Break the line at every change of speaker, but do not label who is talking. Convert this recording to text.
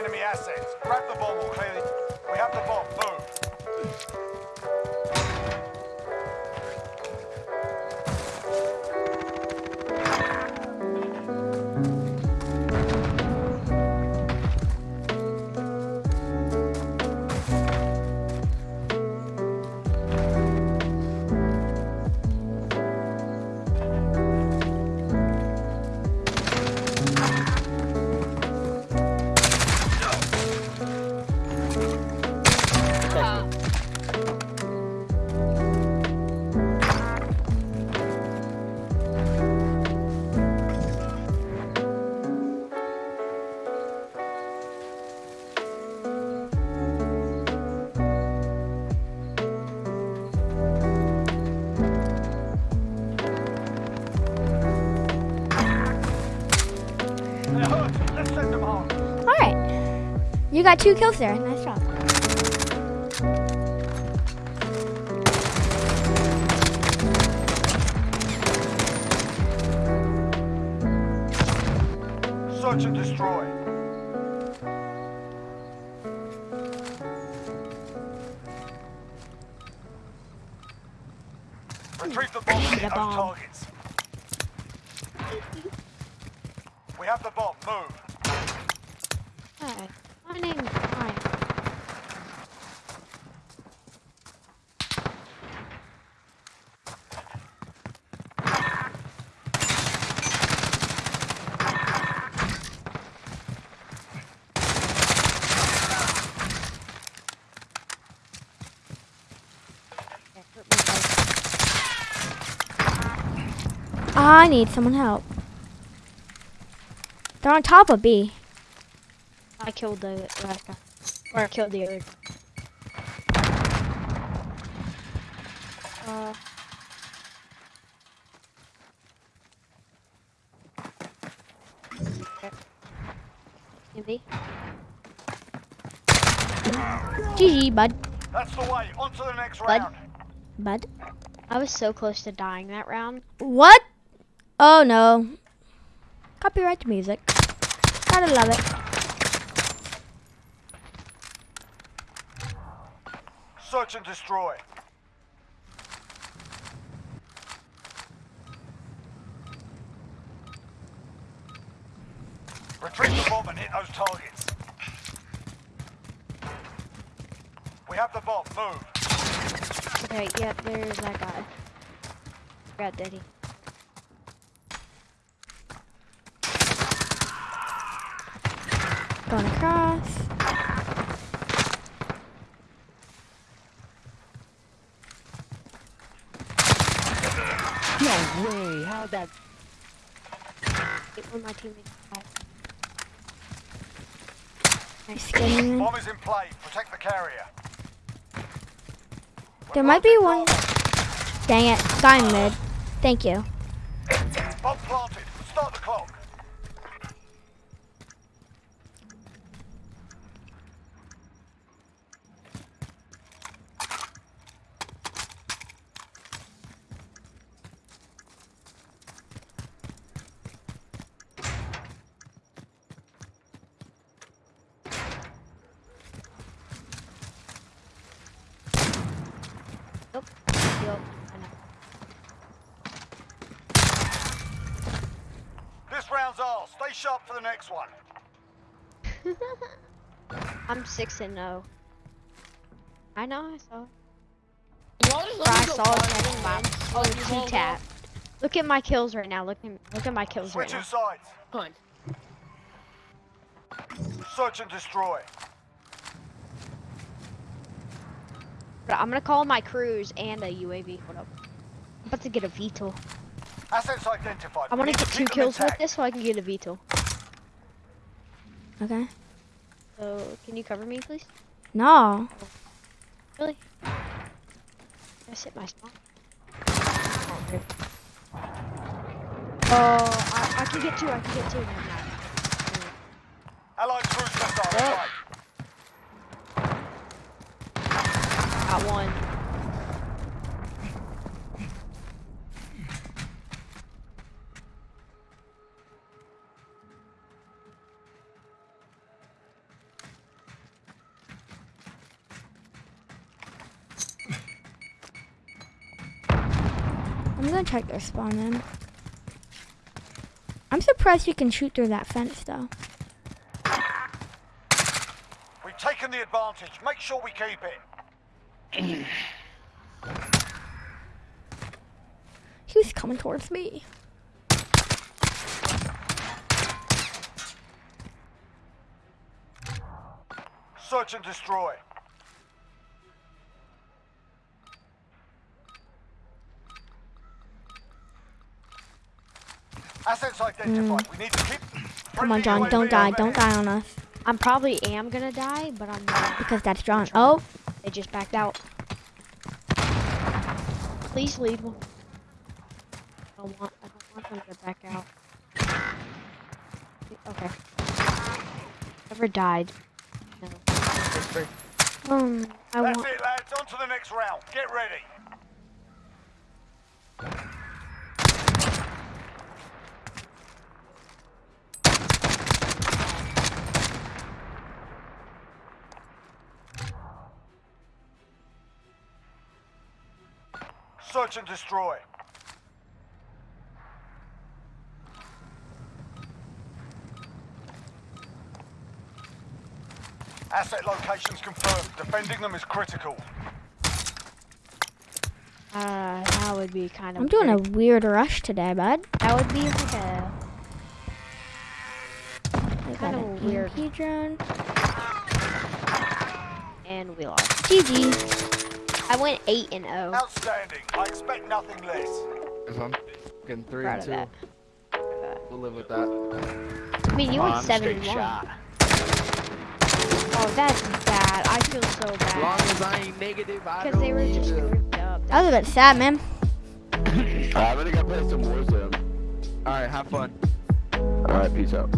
enemy assets. Grab the bomb or.
You got two kills there. Nice job.
Search and destroy. Retrieve the bomb
The bomb.
targets. We have the bomb. Move.
Hi. My. I need someone help. They're on top of B.
I killed the last guy. Or I killed the other. Uh. Okay.
GG, bud.
That's the way. On to the next
Bud.
round.
Bud.
I was so close to dying that round.
What? Oh no. Copyright music. Gotta love it.
Search and destroy. Retrieve the bomb and hit those targets. We have the bomb. Move.
Okay, yep, there's that guy. Got Daddy.
Going across.
No Oh, that?
Wait, Where my teammates?
Nice in.
Bomb is in play. Protect the carrier.
There might be one. Dang it. Guy mid. Thank you.
Bomb planted. Start the clock.
Yup. Yup. I know.
This round's ours. Stay sharp for the next one.
I'm six and no. I know. I saw. I saw it
five
next map.
one?
Oh,
Like, you
two
won't
tap. Look at my kills right now. Look at look at my kills right
Switching
now.
sides.
go.
Search and destroy.
But I'm gonna call my crews and a UAV. Hold up? I'm about to get a VTOL.
Assets identified.
I want to get two
keep them
kills with this so I can get a VTOL.
Okay.
So can you cover me, please?
No.
Really? I sit my spot. Oh, I, I can get two. I can get two. Never
gonna check their spawn in. I'm surprised you can shoot through that fence though.
We've taken the advantage. Make sure we keep it.
He was coming towards me.
Search and destroy. Assets identified. We need to keep.
Hmm. Come on, John, don't die, don't die on us.
I'm probably am gonna die, but I'm not.
Because that's John. Oh,
They just backed out. Please leave. one. I don't want. I don't want them to back out. Okay. Ever died? No.
um, I
That's it, lads. On to the next round. Get ready. Search and destroy. Asset locations confirmed. Defending them is critical.
Uh, that would be kind of.
I'm doing a
weird.
weird rush today, bud.
That would be like a.
I got
Kinda
an
weird.
EMP drone.
And we lost.
GG.
I went eight and oh.
Outstanding. I expect nothing less.
If I'm getting three
Proud
and two, we'll live with that.
I mean, you went
7
and 1.
shot.
Oh, that's bad. I feel so bad.
As long as I ain't negative, I
because
don't
they were
need
just
to.
ripped up.
That was a bit sad, man.
Alright, I'm gonna go play some Warzone. Alright, have fun. Alright, peace out.